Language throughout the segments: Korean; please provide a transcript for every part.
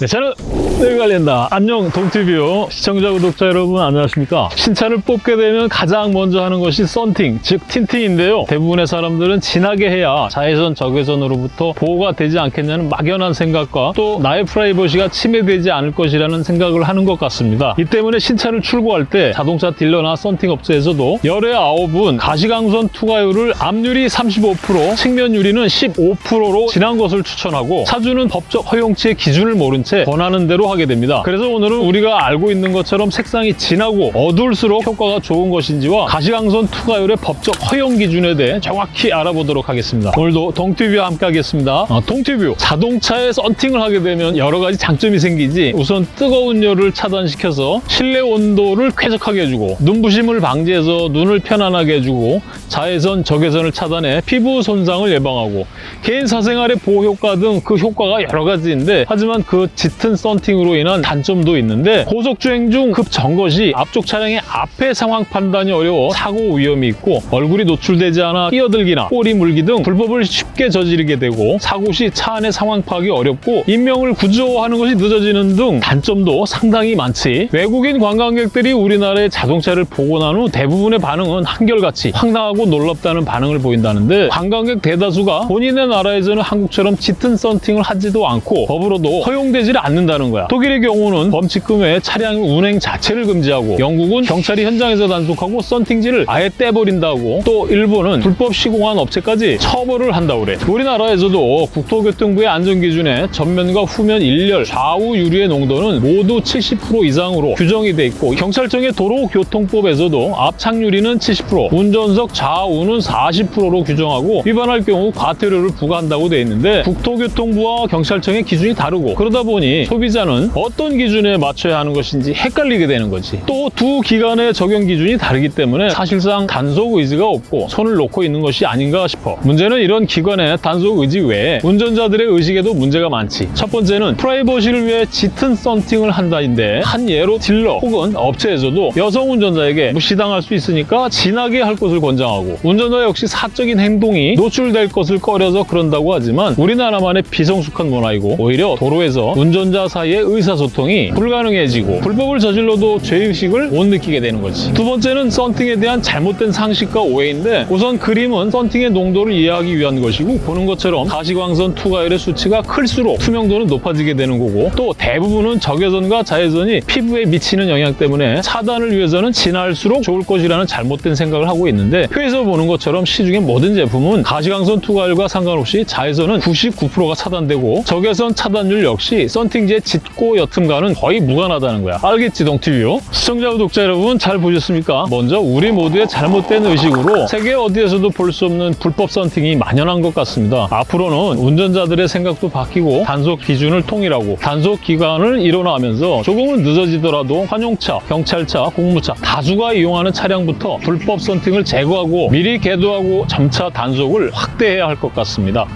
네, 저는 내 관련다. 안녕 동티뷰 시청자 구독자 여러분 안녕하십니까? 신차를 뽑게 되면 가장 먼저 하는 것이 썬팅, 즉 틴팅인데요. 대부분의 사람들은 진하게 해야 자외선, 적외선으로부터 보호가 되지 않겠냐는 막연한 생각과 또 나의 프라이버시가 침해되지 않을 것이라는 생각을 하는 것 같습니다. 이 때문에 신차를 출고할 때 자동차 딜러나 썬팅 업체에서도 열의 아홉은 가시광선 투과율을 앞유리 35%, 측면 유리는 15%로 진한 것을 추천하고 차주는 법적 허용치의 기준을 모른 채 권하는 대로 하게 됩니다. 그래서 오늘은 우리가 알고 있는 것처럼 색상이 진하고 어두울수록 효과가 좋은 것인지와 가시광선 투과율의 법적 허용 기준에 대해 정확히 알아보도록 하겠습니다. 오늘도 동티뷰와 함께 하겠습니다. 어, 동티뷰 자동차에 썬팅을 하게 되면 여러 가지 장점이 생기지 우선 뜨거운 열을 차단시켜서 실내 온도를 쾌적하게 해주고 눈부심을 방지해서 눈을 편안하게 해주고 자외선, 적외선을 차단해 피부 손상을 예방하고 개인 사생활의 보호 효과 등 그 효과가 여러 가지인데 하지만 그 짙은 썬팅으로 인한 단점도 있는데 고속주행 중 급 정거시 앞쪽 차량의 앞의 상황 판단이 어려워 사고 위험이 있고 얼굴이 노출되지 않아 끼어들기나 꼬리 물기 등 불법을 쉽게 저지르게 되고 사고 시 차 안의 상황 파악이 어렵고 인명을 구조하는 것이 늦어지는 등 단점도 상당히 많지. 외국인 관광객들이 우리나라의 자동차를 보고 난 후 대부분의 반응은 한결같이 황당하고 놀랍다는 반응을 보인다는데 관광객 대다수가 본인의 나라에서는 한국처럼 짙은 썬팅을 하지도 않고 법으로도 허용되지 않는다는 거야. 독일의 경우는 범칙금 외에 차량 운행 자체를 금지하고 영국은 경찰이 현장에서 단속하고 썬팅지를 아예 떼버린다고 또 일본은 불법 시공한 업체까지 처벌을 한다고 그래. 우리나라에서도 국토교통부의 안전기준에 전면과 후면 일렬, 좌우 유리의 농도는 모두 70% 이상으로 규정이 돼 있고 경찰청의 도로교통법에서도 앞 착유리는 70%, 운전석 좌우는 40%로 규정하고 위반할 경우 과태료를 부과한다고 돼 있는데 국토교통부와 경찰청의 기준이 다르고 그러다 보니 소비자는 어떤 기준에 맞춰야 하는 것인지 헷갈리게 되는 거지. 또 두 기관의 적용 기준이 다르기 때문에 사실상 단속 의지가 없고 손을 놓고 있는 것이 아닌가 싶어. 문제는 이런 기관의 단속 의지 외에 운전자들의 의식에도 문제가 많지. 첫 번째는 프라이버시를 위해 짙은 썬팅을 한다인데 한 예로 딜러 혹은 업체에서도 여성 운전자에게 무시당할 수 있으니까 진하게 할 것을 권장하고 운전자 역시 사적인 행동이 노출될 것을 꺼려서 그런다고 하지만 우리나라만의 비성숙한 문화이고 오히려 도로에서 운전자 사이의 의사소통이 불가능해지고 불법을 저질러도 죄의식을 못 느끼게 되는 거지. 두 번째는 썬팅에 대한 잘못된 상식과 오해인데 우선 그림은 썬팅의 농도를 이해하기 위한 것이고 보는 것처럼 가시광선 투과율의 수치가 클수록 투명도는 높아지게 되는 거고 또 대부분은 적외선과 자외선이 피부에 미치는 영향 때문에 차단을 위해서는 진할수록 좋을 것이라는 잘못된 생각을 하고 있는데 표에서 보는 것처럼 시중의 모든 제품은 가시광선 투과율과 상관없이 자외선은 99%가 차단되고 적외선 차단율 역시 썬팅지의 짙고 옅음과는 거의 무관하다는 거야. 알겠지 동티뷰? 시청자 구독자 여러분 잘 보셨습니까? 먼저 우리 모두의 잘못된 의식으로 세계 어디에서도 볼 수 없는 불법 썬팅이 만연한 것 같습니다. 앞으로는 운전자들의 생각도 바뀌고 단속 기준을 통일하고 단속 기간을 일어나면서 조금은 늦어지더라도 환용차, 경찰차, 공무차 다수가 이용하는 차량부터 불법 썬팅을 제거하고 미리 계도하고 점차 단속을 확대해야 할 것 같습니다.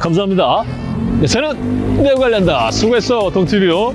감사합니다. 네, 저는 내 관련다. 수고했어, 동티뷰.